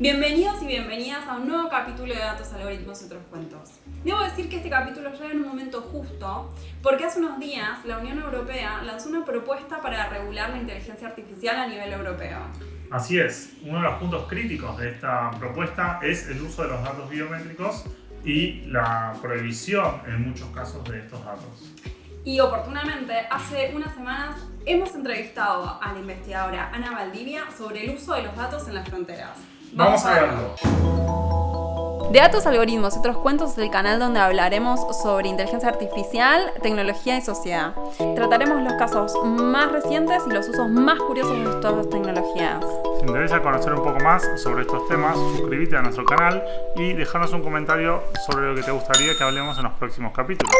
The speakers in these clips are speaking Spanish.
Bienvenidos y bienvenidas a un nuevo capítulo de Datos, Algoritmos y otros cuentos. Debo decir que este capítulo llega en un momento justo porque hace unos días la Unión Europea lanzó una propuesta para regular la inteligencia artificial a nivel europeo. Así es, uno de los puntos críticos de esta propuesta es el uso de los datos biométricos y la prohibición en muchos casos de estos datos. Y oportunamente, hace unas semanas hemos entrevistado a la investigadora Ana Valdivia sobre el uso de los datos en las fronteras. Vamos, a verlo. De Datos, Algoritmos y otros cuentos es el canal donde hablaremos sobre inteligencia artificial, tecnología y sociedad. Trataremos los casos más recientes y los usos más curiosos de estas tecnologías. Si te interesa conocer un poco más sobre estos temas, suscríbete a nuestro canal y déjanos un comentario sobre lo que te gustaría que hablemos en los próximos capítulos.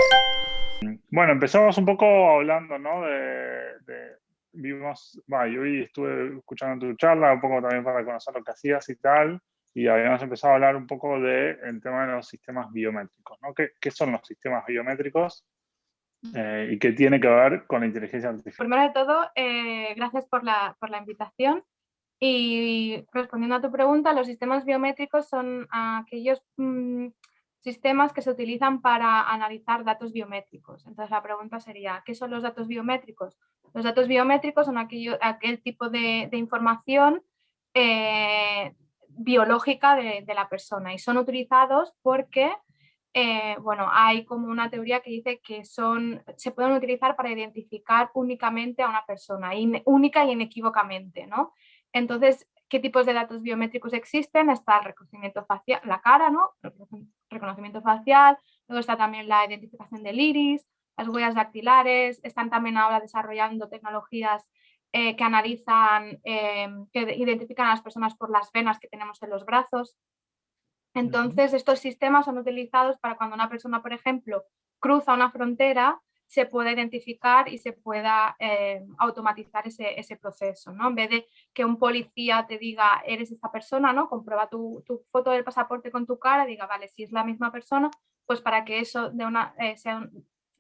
Bueno, empezamos un poco hablando, ¿no? De, vimos, yo hoy estuve escuchando tu charla, un poco también para conocer lo que hacías y tal y habíamos empezado a hablar un poco del tema de los sistemas biométricos. ¿no? ¿Qué, ¿Qué, son los sistemas biométricos eh, y qué tiene que ver con la inteligencia artificial? Primero de todo, eh, gracias por la, por la, invitación. Y respondiendo a tu pregunta, los sistemas biométricos son aquellos mm, sistemas que se utilizan para analizar datos biométricos. Entonces la pregunta sería, ¿qué son los datos biométricos? Los datos biométricos son aquello, aquel tipo de, de información eh, biológica de, la persona y son utilizados porque eh, bueno, hay como una teoría que dice que son, se pueden utilizar para identificar únicamente a una persona, única y inequívocamente. ¿no? Entonces, ¿qué tipos de datos biométricos existen? Está el reconocimiento facial, la cara, ¿no? reconocimiento facial, luego está también la identificación del iris, las huellas dactilares, están también ahora desarrollando tecnologías eh, que analizan, em, que identifican a las personas por las venas que tenemos en los brazos. Entonces, estos sistemas son utilizados para cuando una persona, por ejemplo, cruza una frontera, se pueda identificar y se pueda em, automatizar ese, ese, proceso, ¿no? En vez de que un policía te diga, eres esta persona, ¿no? Comprueba tu, tu foto del pasaporte con tu cara, diga, vale, si es la misma persona, pues para que eso de una, eh, sea,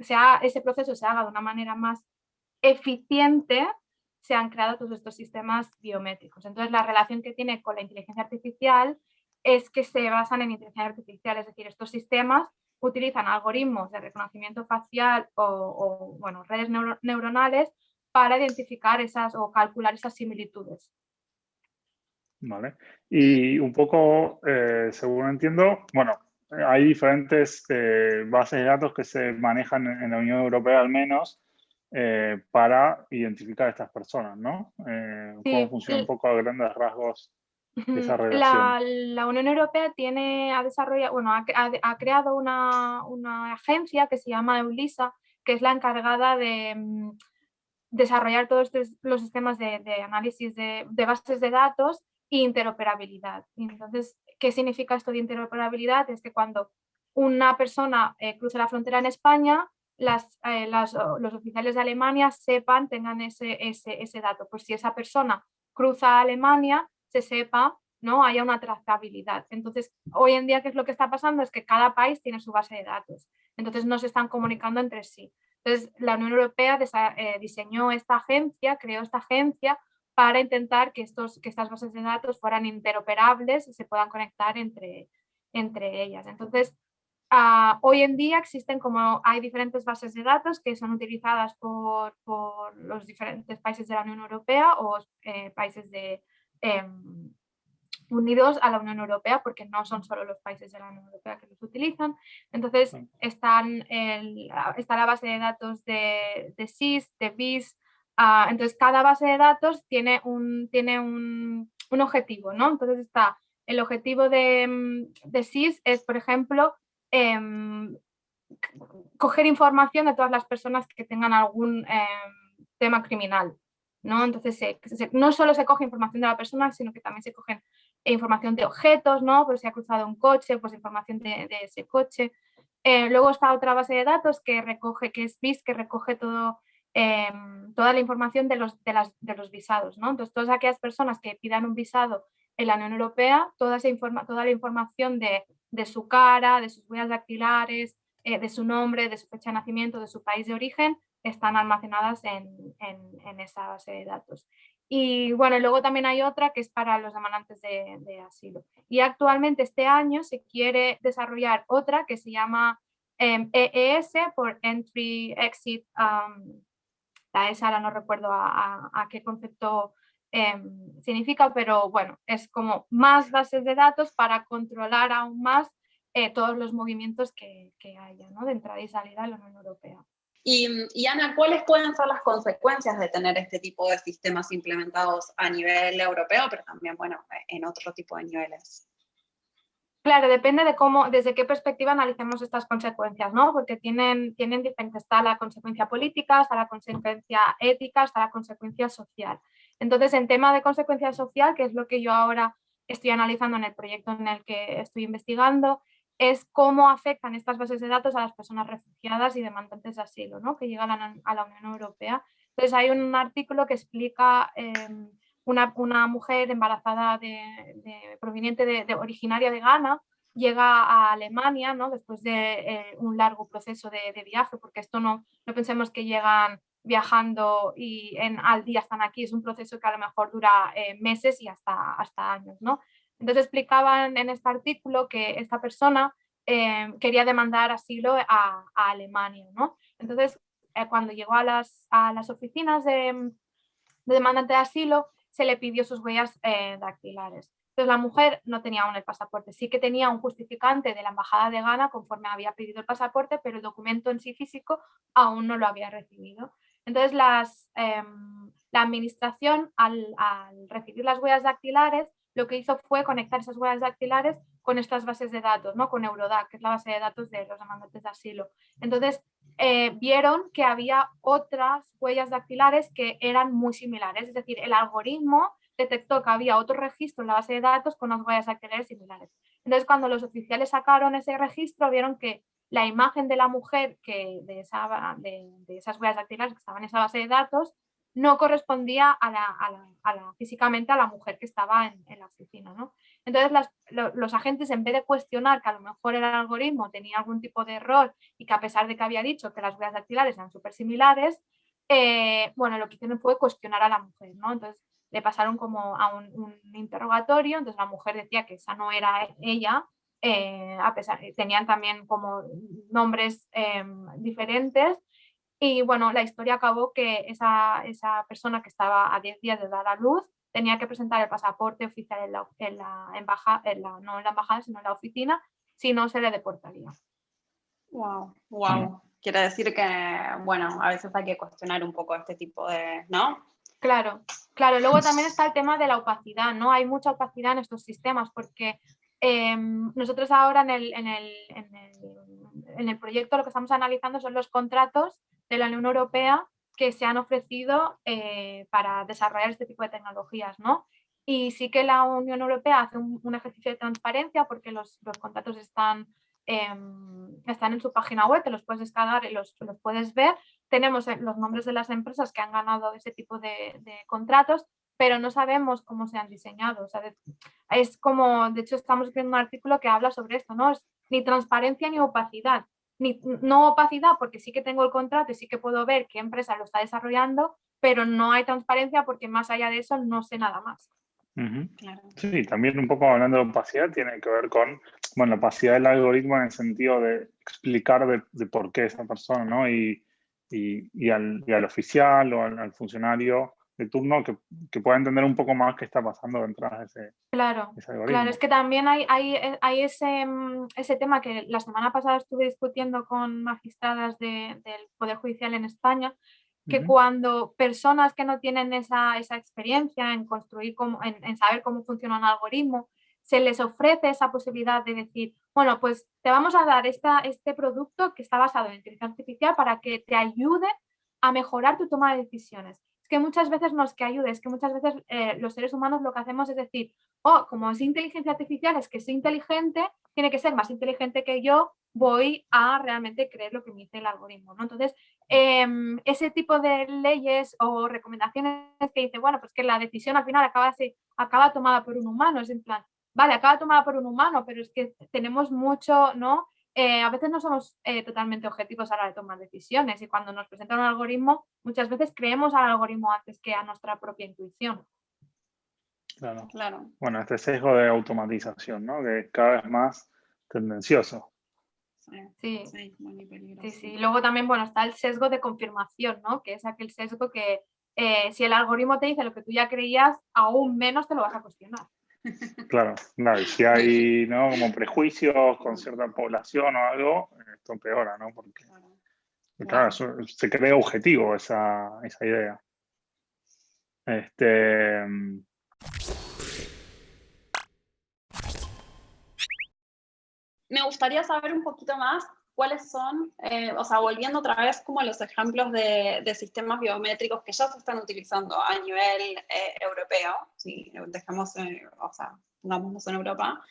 sea, ese proceso se haga de una manera más eficiente, se han creado todos estos sistemas biométricos. Entonces, la relación que tiene con la inteligencia artificial es que se basan en inteligencia artificial, es decir, estos sistemas utilizan algoritmos de reconocimiento facial o, bueno, redes neuronales para identificar esas o calcular esas similitudes. Vale. Y un poco, eh, según entiendo, bueno, hay diferentes eh, bases de datos que se manejan en la Unión Europea al menos, eh, para identificar a estas personas, ¿no? Eh, ¿Cómo funciona un poco a grandes rasgos esa relación? La, Unión Europea tiene, ha desarrollado, bueno, ha, creado una, una, agencia que se llama EULISA, que es la encargada de mm, desarrollar todos los sistemas de, de análisis de, de, bases de datos e interoperabilidad. Entonces, ¿qué significa esto de interoperabilidad? Es que cuando una persona eh, cruza la frontera en España, eh, las, los oficiales de Alemania sepan, tengan ese, ese, ese, dato. Pues si esa persona cruza a Alemania, se sepa, ¿no? haya una trazabilidad. Entonces, hoy en día, ¿qué es lo que está pasando? Es que cada país tiene su base de datos. Entonces, no se están comunicando entre sí. Entonces, la Unión Europea eh, diseñó esta agencia, creó esta agencia para intentar que, estos, que estas bases de datos fueran interoperables y se puedan conectar entre, entre ellas. Entonces, Ah, hoy en día existen como hay diferentes bases de datos que son utilizadas por, por los diferentes países de la Unión Europea o eh, países de, em, unidos a la Unión Europea porque no son solo los países de la Unión Europea que los utilizan. Entonces están está la base de datos de, de SIS, de BIS. Entonces cada base de datos tiene un, tiene un, un objetivo. ¿no? Entonces está el objetivo de, de SIS es, por ejemplo, Em, coger información de todas las personas que tengan algún em, tema criminal. ¿no? Entonces, no solo se coge información de la persona, sino que también se coge información de objetos, ¿no? Pues si ha cruzado un coche, pues información de, ese coche. Eh, luego está otra base de datos que recoge, que es BIS, que recoge todo, em, toda la información de los, de, las, de los visados. ¿no? Entonces, todas aquellas personas que pidan un visado en la Unión Europea, toda, esa toda la información de de su cara, de sus huellas dactilares, eh, de su nombre, de su fecha de nacimiento, de su país de origen, están almacenadas en, esa base de datos. Y bueno, luego también hay otra que es para los demandantes de, asilo. Y actualmente este año se quiere desarrollar otra que se llama EES em, por Entry Exit. La ESA ahora no recuerdo a, qué concepto em, significa, pero bueno, es como más bases de datos para controlar aún más eh, todos los movimientos que, que haya ¿no? de entrada y salida de la Unión Europea. Y, Ana, ¿cuáles pueden ser las consecuencias de tener este tipo de sistemas implementados a nivel europeo, pero también, bueno, en otro tipo de niveles? Claro, depende de cómo, desde qué perspectiva analicemos estas consecuencias, ¿no? Porque tienen, tienen diferentes, está la consecuencia política, está la consecuencia ética, está la consecuencia social. Entonces, en tema de consecuencia social, que es lo que yo ahora estoy analizando en el proyecto en el que estoy investigando, es cómo afectan estas bases de datos a las personas refugiadas y demandantes de asilo ¿no? que llegan a la Unión Europea. Entonces hay un artículo que explica em, una, una, mujer embarazada de, proveniente de, originaria de Ghana llega a Alemania ¿no? después de eh, un largo proceso de, viaje, porque esto no, no pensemos que llegan viajando y en, al día están aquí, es un proceso que a lo mejor dura eh, meses y hasta, hasta años. ¿no? Entonces explicaban en este artículo que esta persona eh, quería demandar asilo a, Alemania. ¿no? Entonces, eh, cuando llegó a las, a las oficinas de, de, demandante de asilo, se le pidió sus huellas eh, dactilares. Entonces la mujer no tenía aún el pasaporte, sí que tenía un justificante de la embajada de Ghana conforme había pedido el pasaporte, pero el documento en sí físico aún no lo había recibido. Entonces las, em, la administración al, al, recibir las huellas dactilares lo que hizo fue conectar esas huellas dactilares con estas bases de datos, ¿no? con Eurodac, que es la base de datos de los demandantes de asilo. Entonces, eh, vieron que había otras huellas dactilares que eran muy similares, es decir, el algoritmo detectó que había otro registro en la base de datos con las huellas dactilares similares. Entonces, cuando los oficiales sacaron ese registro, vieron que la imagen de la mujer que de esas huellas dactilares que estaban en esa base de datos no correspondía a la, físicamente a la mujer que estaba en, la oficina. ¿no? Entonces los agentes en vez de cuestionar que a lo mejor el algoritmo tenía algún tipo de error y que a pesar de que había dicho que las huellas dactilares eran súper similares, eh, bueno, lo que hicieron fue cuestionar a la mujer. ¿no? Entonces le pasaron como a un, interrogatorio, entonces la mujer decía que esa no era ella, eh, a pesar, tenían también como nombres em, diferentes y bueno, la historia acabó que esa, esa persona que estaba a 10 días de dar a luz tenía que presentar el pasaporte oficial en la, en la embajada, no en la embajada, sino en la oficina, si no se le deportaría. Wow, wow. Quiere decir que, bueno, a veces hay que cuestionar un poco este tipo de, ¿no? Claro, claro. Luego también está el tema de la opacidad, ¿no? Hay mucha opacidad en estos sistemas porque em, nosotros ahora en el, en, el, en, el, en el proyecto lo que estamos analizando son los contratos de la Unión Europea que se han ofrecido eh, para desarrollar este tipo de tecnologías. ¿no? Y sí que la Unión Europea hace un, ejercicio de transparencia porque los, los contratos están, em, están en su página web, te los puedes descargar y los, los puedes ver. Tenemos eh, los nombres de las empresas que han ganado ese tipo de, contratos, pero no sabemos cómo se han diseñado. O sea, es como, de hecho, estamos escribiendo un artículo que habla sobre esto, ¿no? Es ni transparencia ni opacidad no opacidad porque sí que tengo el contrato y sí que puedo ver qué empresa lo está desarrollando, pero no hay transparencia porque más allá de eso no sé nada más. Sí, también un poco hablando de opacidad tiene que ver con, bueno, la opacidad del algoritmo en el sentido de explicar de, por qué esa persona, ¿no? Y, y, al, al, oficial o al funcionario de turno que, que, pueda entender un poco más qué está pasando detrás de ese, claro, Claro, es que también hay, hay, hay ese, mm, ese, tema que la semana pasada estuve discutiendo con magistradas de, del Poder Judicial en España, que cuando personas que no tienen esa, esa experiencia en construir, en, saber cómo funciona un algoritmo, se les ofrece esa posibilidad de decir, bueno, pues te vamos a dar esta, este producto que está basado en inteligencia artificial para que te ayude a mejorar tu toma de decisiones que muchas veces no es que ayude, es que muchas veces eh, los seres humanos lo que hacemos es decir, oh, como es inteligencia artificial, es que soy inteligente, tiene que ser más inteligente que yo, voy a realmente creer lo que me dice el algoritmo. ¿no? Entonces, em, ese tipo de leyes o recomendaciones que dice, bueno, pues que la decisión al final acaba, acaba tomada por un humano, es en plan, vale, acaba tomada por un humano, pero es que tenemos mucho, ¿no? Eh, a veces no somos eh, totalmente objetivos a la hora de tomar decisiones y cuando nos presentan un algoritmo, muchas veces creemos al algoritmo antes que a nuestra propia intuición. Claro. Claro. Bueno, este sesgo de automatización, ¿no? Que es cada vez más tendencioso. Sí, Sí, muy peligroso. sí, sí. Luego también, bueno, está el sesgo de confirmación, ¿no? Que es aquel sesgo que eh, si el algoritmo te dice lo que tú ya creías, aún menos te lo vas a cuestionar. Claro, claro, y si hay ¿no? como prejuicios con cierta población o algo, esto empeora, ¿no? Porque, Claro. se crea objetivo esa, esa idea. Este, Me gustaría saber un poquito más cuáles son, eh, o sea, volviendo otra vez como a los ejemplos de, de sistemas biométricos que ya se están utilizando a nivel eh, europeo, si dejamos, eh, o sea, pongámonos en Europa,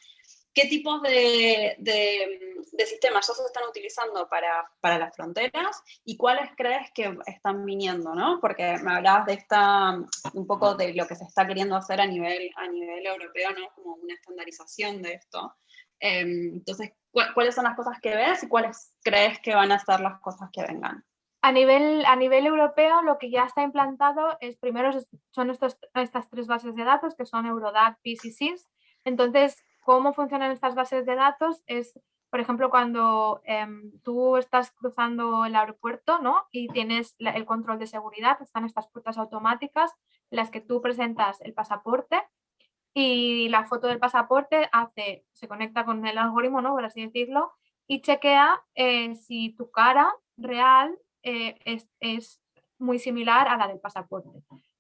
¿qué tipos de, de- de sistemas ya se están utilizando para, para las fronteras y cuáles crees que están viniendo, ¿no? Porque me hablabas de esta, un poco de lo que se está queriendo hacer a nivel, a nivel europeo, ¿no? Como una estandarización de esto. Em, entonces, ¿cu- ¿cuáles son las cosas que ves y cuáles crees que van a ser las cosas que vengan? A nivel, a nivel europeo, lo que ya está implantado es primero son estos, estas tres bases de datos que son Eurodac, PIS y SIS. Entonces, ¿cómo funcionan estas bases de datos? Es, por ejemplo, cuando em, tú estás cruzando el aeropuerto ¿no? y tienes el control de seguridad, están estas puertas automáticas las que tú presentas el pasaporte y la foto del pasaporte hace, se conecta con el algoritmo, ¿no? por así decirlo, y chequea eh, si tu cara real eh, es, es muy similar a la del pasaporte.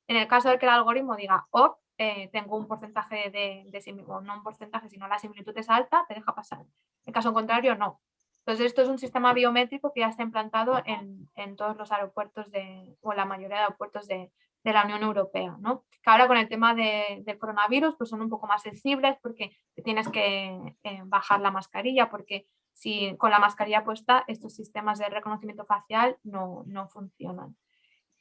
En el caso de que el algoritmo diga, oh, eh, tengo un porcentaje de, de simil- o no un porcentaje, sino la similitud es alta, te deja pasar. En caso contrario, no. Entonces, esto es un sistema biométrico que ya está implantado en, en todos los aeropuertos de, o la mayoría de aeropuertos de, de la Unión Europea, ¿no? Que ahora con el tema de- del coronavirus pues son un poco más sensibles porque tienes que eh, bajar la mascarilla porque si con la mascarilla puesta estos sistemas de reconocimiento facial no, no funcionan.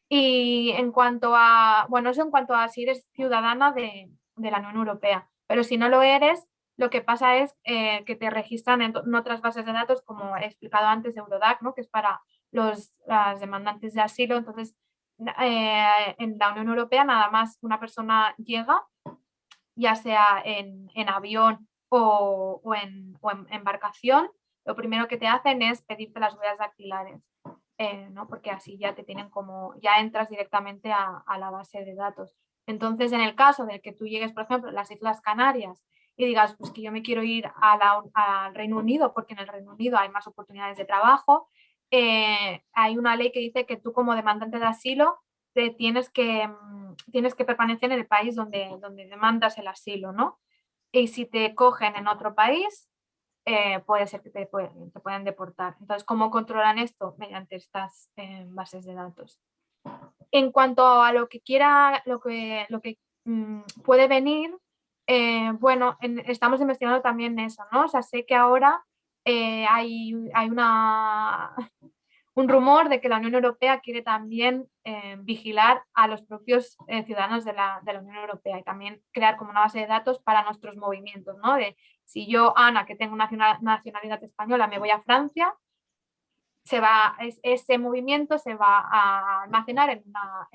Y en cuanto a, bueno, eso en cuanto a si eres ciudadana de, de la Unión Europea, pero si no lo eres, lo que pasa es eh, que te registran en, otras bases de datos, como he explicado antes, Eurodac, ¿no? que es para los las demandantes de asilo. Entonces, eh, en la Unión Europea nada más una persona llega, ya sea en, avión o, en, embarcación, lo primero que te hacen es pedirte las huellas dactilares, eh, ¿no? porque así ya te tienen como, ya entras directamente a, la base de datos. Entonces, en el caso de que tú llegues, por ejemplo, a las Islas Canarias y digas, pues que yo me quiero ir al Reino Unido porque en el Reino Unido hay más oportunidades de trabajo, eh, hay una ley que dice que tú como demandante de asilo te tienes que, mm, tienes que permanecer en el país donde, donde demandas el asilo, ¿no? Y si te cogen en otro país, eh, puede ser que te, te puedan deportar. Entonces, ¿cómo controlan esto? Mediante estas eh, bases de datos. En cuanto a lo que quiera, lo que, lo que mm, puede venir, bueno, en- estamos investigando también eso, ¿no? O sea, sé que ahora eh, hay, hay una, un rumor de que la Unión Europea quiere también eh, vigilar a los propios eh, ciudadanos de la, Unión Europea y también crear como una base de datos para nuestros movimientos, ¿no? De si yo, Ana, que tengo nacional- nacionalidad española, me voy a Francia, se va, es- ese movimiento se va a almacenar en una,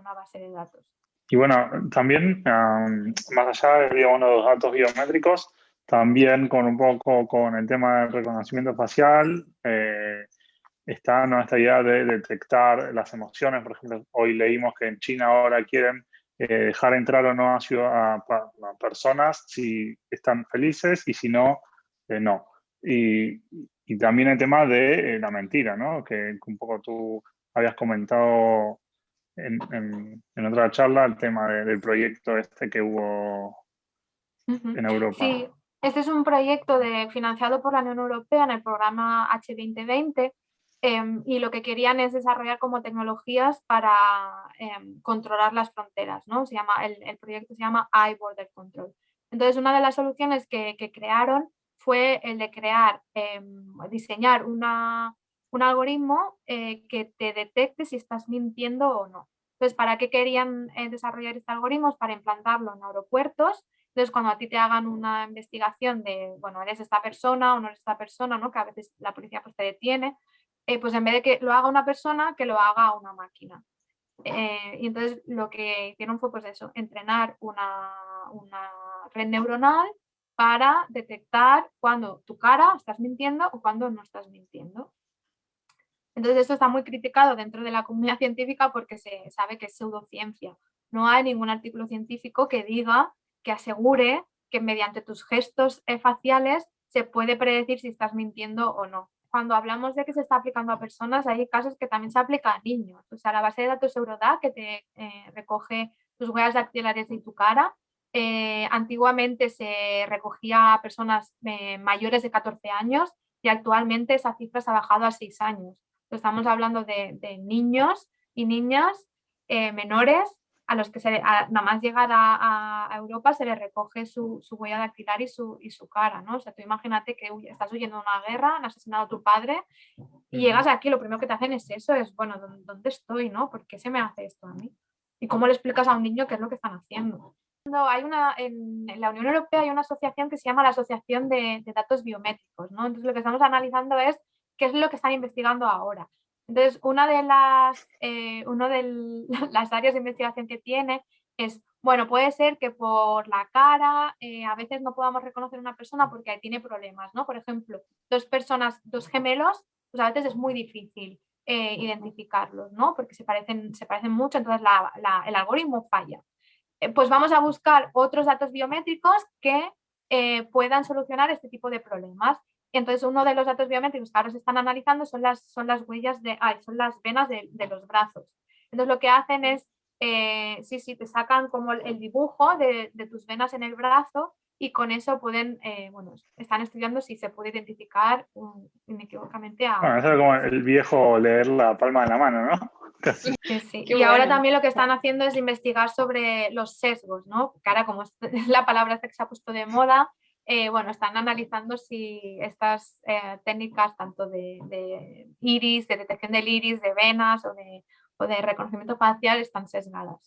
una base de datos. Y bueno, también, am, más allá de los datos biométricos, también con un poco con el tema del reconocimiento facial, eh, está ¿no? esta idea de detectar las emociones. Por ejemplo, hoy leímos que en China ahora quieren eh, dejar entrar o no a, a a personas si están felices y si no, eh, no. Y, y también el tema de eh, la mentira, ¿no? Que un poco tú habías comentado en, en- en otra charla el tema de- del proyecto este que hubo en Europa. Sí, este es un proyecto de, financiado por la Unión Europea en el programa H2020 em, y lo que querían es desarrollar como tecnologías para em, controlar las fronteras, ¿no? Se llama, el, el proyecto se llama iBorder Control. Entonces, una de las soluciones que, que crearon fue el de crear, em, diseñar una, un algoritmo eh, que te detecte si estás mintiendo o no. Entonces, ¿para qué querían eh, desarrollar este algoritmo? Para implantarlo en aeropuertos Entonces, cuando a ti te hagan una investigación de, bueno, eres esta persona o no eres esta persona, ¿no? que a veces la policía pues, te detiene, eh, pues en vez de que lo haga una persona, que lo haga una máquina. Eh, y entonces lo que hicieron fue pues eso, entrenar una, una red neuronal para detectar cuando tu cara estás mintiendo o cuando no estás mintiendo. Entonces esto está muy criticado dentro de la comunidad científica porque se sabe que es pseudociencia. No hay ningún artículo científico que diga, que asegure que mediante tus gestos faciales se puede predecir si estás mintiendo o no. Cuando hablamos de que se está aplicando a personas, hay casos que también se aplica a niños. O sea, la base de datos Eurodac que te eh, recoge tus huellas dactilares y tu cara, eh, antiguamente se recogía a personas mayores de 14 años y actualmente esa cifra se ha bajado a 6 años. Estamos hablando de, niños y niñas eh, menores a los que se, nada más llegar a, Europa se les recoge su, huella dactilar y su, y su cara, ¿no? O sea, tú imagínate que estás huyendo de una guerra, han asesinado a tu padre y llegas aquí, lo primero que te hacen es eso, es, bueno, ¿dónde estoy, no? ¿Por qué se me hace esto a mí? ¿Y cómo le explicas a un niño qué es lo que están haciendo? Hay una, en, la Unión Europea hay una asociación que se llama la Asociación de, de Datos Biométricos, ¿no? Entonces lo que estamos analizando es qué es lo que están investigando ahora. Entonces, una de las, eh, uno de las áreas de investigación que tiene es, bueno, puede ser que por la cara eh, a veces no podamos reconocer una persona porque tiene problemas, ¿no? Por ejemplo, dos personas, dos gemelos, pues a veces es muy difícil eh, identificarlos, ¿no? Porque se parecen, se parecen mucho, entonces el algoritmo falla. pues vamos a buscar otros datos biométricos que puedan solucionar este tipo de problemas. Entonces, uno de los datos biométricos que ahora se están analizando son las, son las huellas de, ay, son las venas de, los brazos. Entonces, lo que hacen es, eh, sí, sí, te sacan como el, dibujo de, tus venas en el brazo y con eso pueden, eh, bueno, están estudiando si se puede identificar inequívocamente a... Bueno, eso es como el viejo leer la palma de la mano, ¿no? Sí, sí. Y ahora también lo que están haciendo es investigar sobre los sesgos, ¿no? Que ahora como es la palabra que se ha puesto de moda, eh, bueno, están analizando si estas eh, técnicas tanto de, iris, de detección del iris, de venas o de, reconocimiento facial están sesgadas.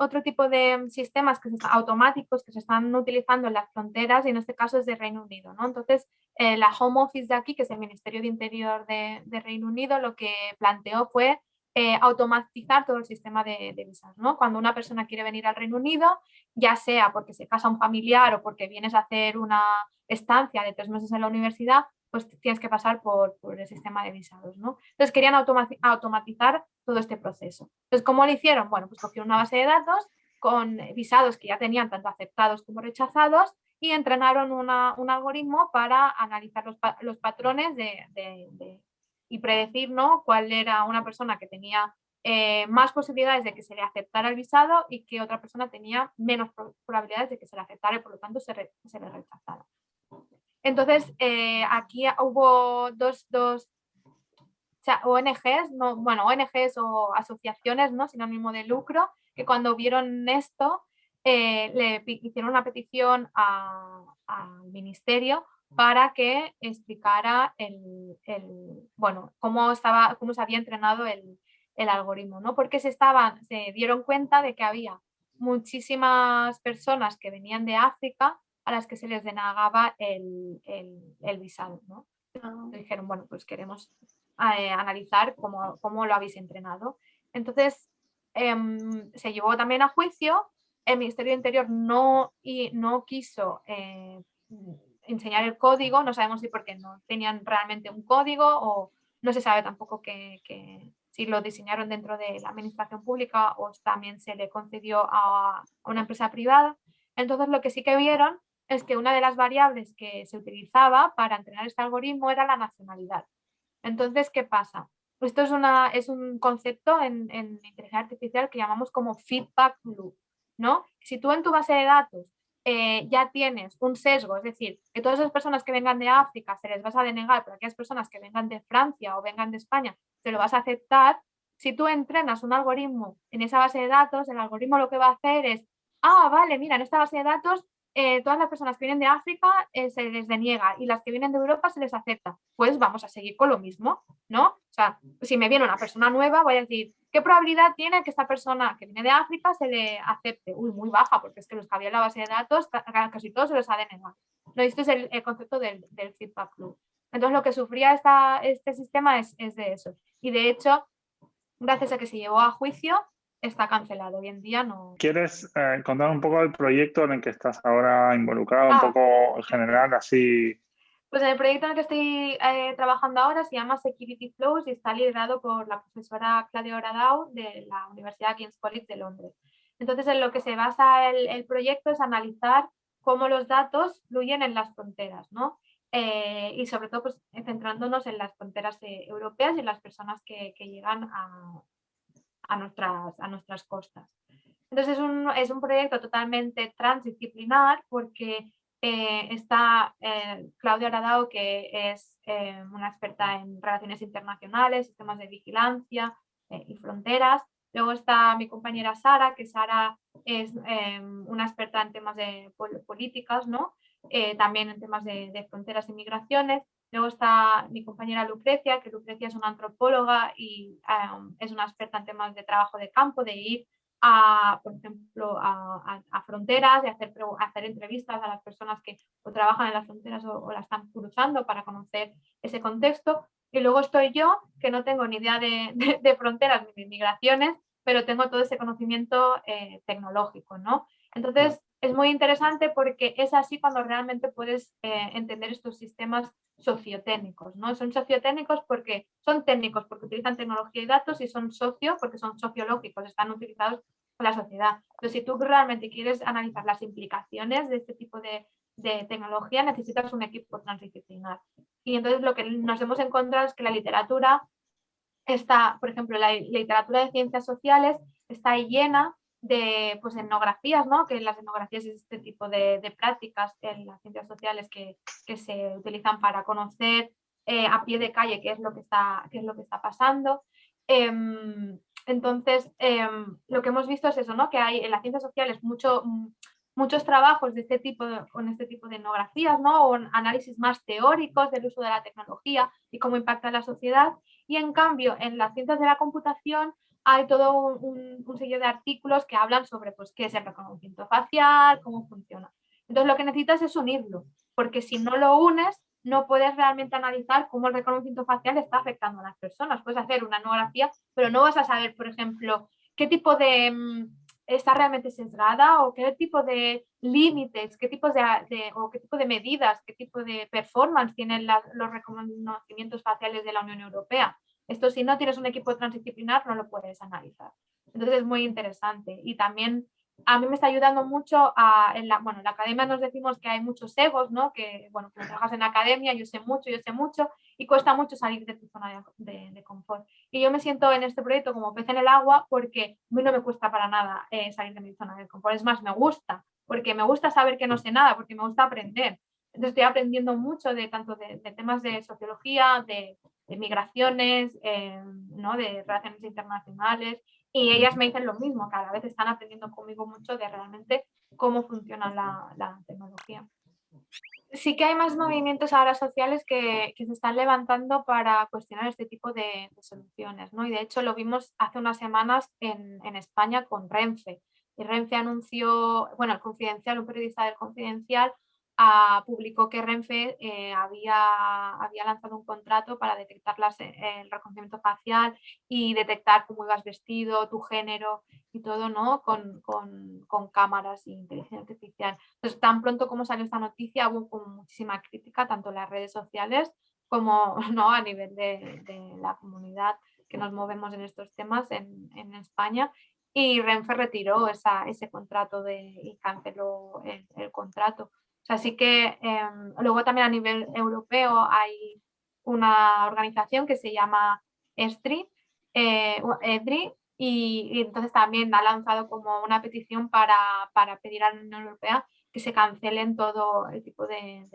Otro tipo de sistemas que automáticos que se están utilizando en las fronteras y en este caso es de Reino Unido. ¿no? Entonces, eh, la Home Office de aquí, que es el Ministerio de Interior de, de Reino Unido, lo que planteó fue eh, automatizar todo el sistema de, visas. ¿no? Cuando una persona quiere venir al Reino Unido, ya sea porque se casa un familiar o porque vienes a hacer una estancia de tres meses en la universidad, pues tienes que pasar por, el sistema de visados. ¿no? Entonces querían automatizar todo este proceso. Entonces, ¿cómo lo hicieron? Bueno, pues cogieron una base de datos con visados que ya tenían tanto aceptados como rechazados y entrenaron un algoritmo para analizar los, patrones de, y predecir ¿no? cuál era una persona que tenía eh, más posibilidades de que se le aceptara el visado y que otra persona tenía menos probabilidades de que se le aceptara y por lo tanto se, le rechazara. Entonces, eh, aquí hubo dos, dos ONGs, no, bueno, ONGs o asociaciones ¿no? sin ánimo de lucro, que cuando vieron esto eh, le hicieron una petición al ministerio para que explicara el, bueno, cómo, estaba, cómo se había entrenado el, algoritmo, ¿no? porque se, estaban, se dieron cuenta de que había muchísimas personas que venían de África a las que se les denegaba el, visado. ¿no? Ah. Dijeron, bueno, pues queremos eh, analizar cómo, cómo, lo habéis entrenado. Entonces, em, se llevó también a juicio, el Ministerio de Interior no, y, no quiso eh, enseñar el código, no sabemos si porque no tenían realmente un código o no se sabe tampoco que, si lo diseñaron dentro de la administración pública o también se le concedió a, una empresa privada. Entonces lo que sí que vieron es que una de las variables que se utilizaba para entrenar este algoritmo era la nacionalidad. Entonces, ¿qué pasa? Esto es, una, es un concepto en, en inteligencia artificial que llamamos como feedback loop. ¿no? Si tú en tu base de datos eh, ya tienes un sesgo, es decir, que todas las personas que vengan de África se les vas a denegar, pero aquellas personas que vengan de Francia o vengan de España se lo vas a aceptar, si tú entrenas un algoritmo en esa base de datos, el algoritmo lo que va a hacer es, ah, vale, mira, en esta base de datos eh, todas las personas que vienen de África eh, se les deniega y las que vienen de Europa se les acepta. Pues vamos a seguir con lo mismo, ¿no? O sea, si me viene una persona nueva, voy a decir, ¿qué probabilidad tiene que esta persona que viene de África se le acepte? Uy, muy baja, porque es que los que había en la base de datos, casi todos se los ha denegado. No, este es el, concepto del, feedback loop. Entonces, lo que sufría esta, este sistema es, es de eso. Y de hecho, gracias a que se llevó a juicio, está cancelado. Hoy en día no. ¿Quieres eh, contar un poco del proyecto en el que estás ahora involucrado, un ah. poco en general, así? Pues el proyecto en el que estoy eh, trabajando ahora se llama Security Flows y está liderado por la profesora Claudia Oradao de la Universidad King's College de Londres. Entonces, en lo que se basa el, proyecto es analizar cómo los datos fluyen en las fronteras, ¿no? Eh, y sobre todo pues, centrándonos en las fronteras europeas y en las personas que, que llegan a, a nuestras, a nuestras costas. Entonces es un, es un proyecto totalmente transdisciplinar porque eh, está eh, Claudia Aradao, que es eh, una experta en relaciones internacionales, sistemas de vigilancia y fronteras. Luego está mi compañera Sara, que Sara es una experta en temas de políticas, ¿no? también en temas de, de fronteras y migraciones. Luego está mi compañera Lucrecia, que Lucrecia es una antropóloga y es una experta en temas de trabajo de campo, de ir a, por ejemplo, a, fronteras, de hacer, hacer entrevistas a las personas que o trabajan en las fronteras o, la están cruzando para conocer ese contexto. Y luego estoy yo, que no tengo ni idea de, fronteras ni de migraciones, pero tengo todo ese conocimiento eh, tecnológico, ¿no? Entonces, es muy interesante porque es así cuando realmente puedes eh, entender estos sistemas sociotécnicos, ¿no? Son sociotécnicos porque son técnicos, porque utilizan tecnología y datos y son socio porque son sociológicos, están utilizados por la sociedad. Pero si tú realmente quieres analizar las implicaciones de este tipo de, tecnología, necesitas un equipo transdisciplinar. Y entonces lo que nos hemos encontrado es que la literatura está, por ejemplo, la literatura de ciencias sociales está llena de pues, etnografías, ¿no? que las etnografías es este tipo de, prácticas en las ciencias sociales que, se utilizan para conocer eh, a pie de calle qué es lo que está, qué es lo que está pasando. Em, entonces, em, lo que hemos visto es eso, ¿no? que hay en las ciencias sociales mucho, muchos trabajos de este tipo con este tipo de etnografías, ¿no? o análisis más teóricos del uso de la tecnología y cómo impacta en la sociedad. Y en cambio, en las ciencias de la computación hay todo un, un, de artículos que hablan sobre pues, qué es el reconocimiento facial, cómo funciona. Entonces lo que necesitas es unirlo, porque si no lo unes, no puedes realmente analizar cómo el reconocimiento facial está afectando a las personas. Puedes hacer una etnografía, pero no vas a saber, por ejemplo, qué tipo de... Mm, está realmente sesgada o qué tipo de límites, qué tipos de, o qué tipo de medidas, qué tipo de performance tienen los reconocimientos faciales de la Unión Europea. Esto si no tienes un equipo transdisciplinar no lo puedes analizar. Entonces es muy interesante y también a mí me está ayudando mucho en la, bueno, en la academia nos decimos que hay muchos egos, ¿no? Que, bueno, cuando trabajas en la academia, yo sé mucho, yo sé mucho, y cuesta mucho salir de tu zona de, confort. Y yo me siento en este proyecto como pez en el agua porque a mí no me cuesta para nada eh, salir de mi zona de confort. Es más, me gusta, porque me gusta saber que no sé nada, porque me gusta aprender. Estoy aprendiendo mucho de tanto de temas de sociología, de, de migraciones, eh, ¿no? de relaciones internacionales, y ellas me dicen lo mismo, cada vez están aprendiendo conmigo mucho de realmente cómo funciona la, tecnología. Sí que hay más movimientos ahora sociales que, se están levantando para cuestionar este tipo de, soluciones, ¿no? y de hecho lo vimos hace unas semanas en, en España con Renfe, y Renfe anunció, bueno, el Confidencial, un periodista del Confidencial, publicó que Renfe eh, había, había lanzado un contrato para detectar las, eh, el reconocimiento facial y detectar cómo ibas vestido, tu género y todo, ¿no? Con, con, con cámaras e inteligencia artificial. Entonces, tan pronto como salió esta noticia, hubo muchísima crítica, tanto en las redes sociales como ¿no? a nivel de, de la comunidad que nos movemos en estos temas en, en España y Renfe retiró esa, ese contrato de, y canceló el, el contrato. Así que em, luego también a nivel europeo hay una organización que se llama ESTRI, eh, EDRI, y, entonces también ha lanzado como una petición para, pedir a la Unión Europea que se cancelen todo el tipo de,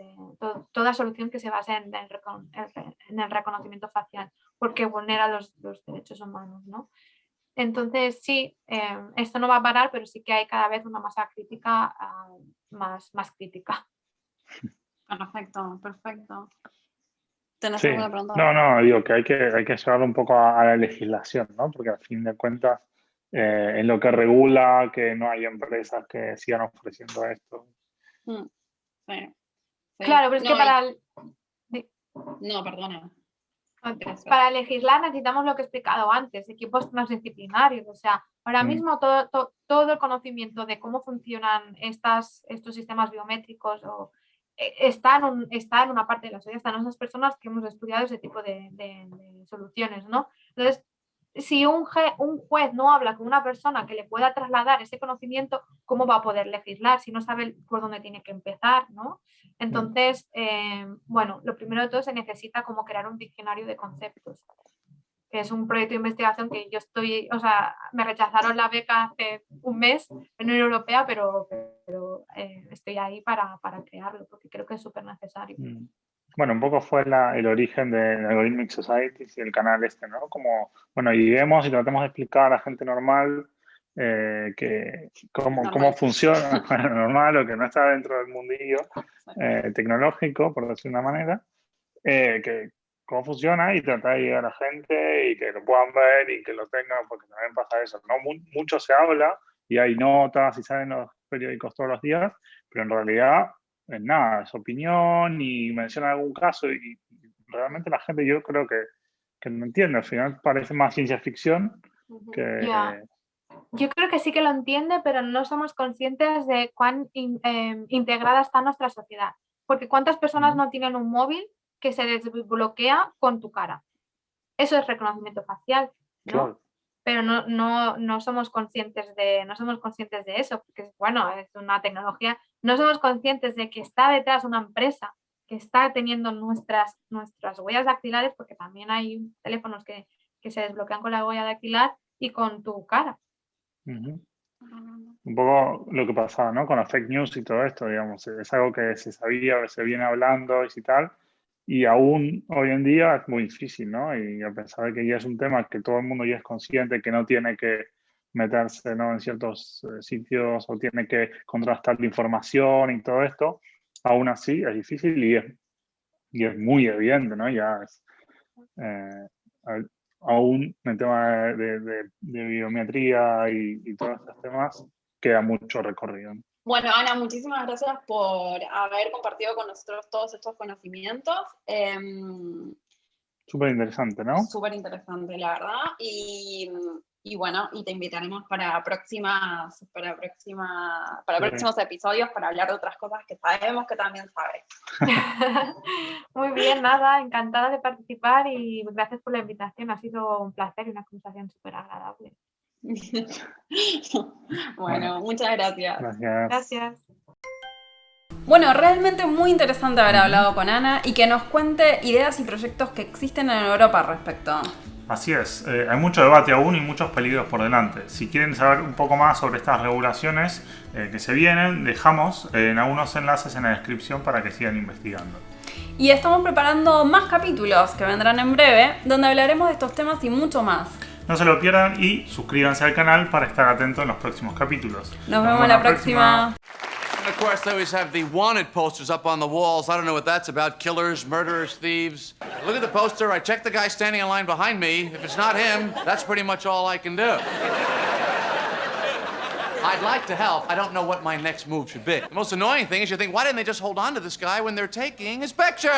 toda solución que se base en el, reconocimiento facial, porque vulnera los, derechos humanos. Entonces, sí, eh, esto no va a parar, pero sí que hay cada vez una masa crítica ah, más, más crítica. Perfecto, perfecto. ¿Tenés Sí. alguna pregunta? No, no, digo que hay que, hay que llevarlo un poco a, a la legislación, ¿no? Porque al fin de cuentas, eh, en lo que regula que no hay empresas que sigan ofreciendo esto. Mm, Sí. sí. Claro, pero es No, que para, el- No, perdona. Para legislar necesitamos lo que he explicado antes, equipos transdisciplinarios. O sea, ahora Mm. mismo todo, to- todo el conocimiento de cómo funcionan estas, estos sistemas biométricos o, eh, está, en un- está en una parte de la sociedad, están esas personas que hemos estudiado ese tipo de, de- de soluciones, ¿no? Entonces, si un, juez no habla con una persona que le pueda trasladar ese conocimiento, ¿cómo va a poder legislar si no sabe por dónde tiene que empezar, ¿no? Entonces, eh, bueno, lo primero de todo se necesita como crear un diccionario de conceptos, que es un proyecto de investigación que yo estoy, o sea, me rechazaron la beca hace un mes en la Unión Europea, pero, pero eh, estoy ahí para, para crearlo, porque creo que es súper necesario. Mm. Bueno, un poco fue la- el origen de Algorithmic Societies y el canal este, ¿no? Como, bueno, lleguemos y tratemos de explicar a la gente normal eh, que cómo, cómo Normal. funciona, bueno, normal o que no está dentro del mundillo eh, tecnológico, por decirlo de una manera, eh, que cómo funciona y tratar de llegar a la gente y que lo puedan ver y que lo tengan, porque también pasa eso, ¿no? Mu- mucho se habla y hay notas y salen los periódicos todos los días, pero en realidad es nada, es opinión y menciona algún caso y, y realmente la gente yo creo que, que no entiende, al final parece más ciencia ficción que... Yo creo que sí que lo entiende, pero no somos conscientes de cuán in- em, integrada está nuestra sociedad. Porque cuántas personas no tienen un móvil que se desbloquea con tu cara. Eso es reconocimiento facial, ¿no? Claro. Pero no, no, no somos conscientes de, no somos conscientes de eso, porque bueno, es una tecnología. No somos conscientes de que está detrás una empresa que está teniendo nuestras, nuestras huellas dactilares, porque también hay teléfonos que, que se desbloquean con la huella dactilar y con tu cara. Ujú. un poco lo que pasaba, ¿no? Con las fake news y todo esto, digamos, es algo que se sabía, que se viene hablando y tal, y aún hoy en día es muy difícil, ¿no? Y a pesar de que ya es un tema que todo el mundo ya es consciente que no tiene que meterse, ¿no? en ciertos eh, sitios o tiene que contrastar la información y todo esto, aún así es difícil y es, y es muy evidente, ¿no? Ya es, eh, aún en el tema de, de- de biometría y, y todos estos temas, queda mucho recorrido. ¿no? Bueno, Ana, muchísimas gracias por haber compartido con nosotros todos estos conocimientos. Em, Súper interesante, ¿no? Súper interesante, la verdad. Y, y bueno, y te invitaremos para próximas, para próxima, para próximos episodios para hablar de otras cosas que sabemos que también sabes. Muy bien, nada, encantada de participar y gracias por la invitación. Ha sido un placer y una conversación súper agradable. bueno, muchas gracias. Gracias. Gracias. Bueno, realmente muy interesante haber hablado con Ana y que nos cuente ideas y proyectos que existen en Europa al respecto. Así es, eh, hay mucho debate aún y muchos peligros por delante. Si quieren saber un poco más sobre estas regulaciones eh, que se vienen, dejamos eh, en algunos enlaces en la descripción para que sigan investigando. Y estamos preparando más capítulos que vendrán en breve, donde hablaremos de estos temas y mucho más. No se lo pierdan y suscríbanse al canal para estar atentos en los próximos capítulos. Nos vemos la próxima. And of course, they always have the wanted posters up on the walls. I don't know what that's about killers, murderers, thieves. Look at the poster. I check the guy standing in line behind me. If it's not him, that's pretty much all I can do. I'd like to help. I don't know what my next move should be. The most annoying thing is you think, why didn't they just hold on to this guy when they're taking his picture?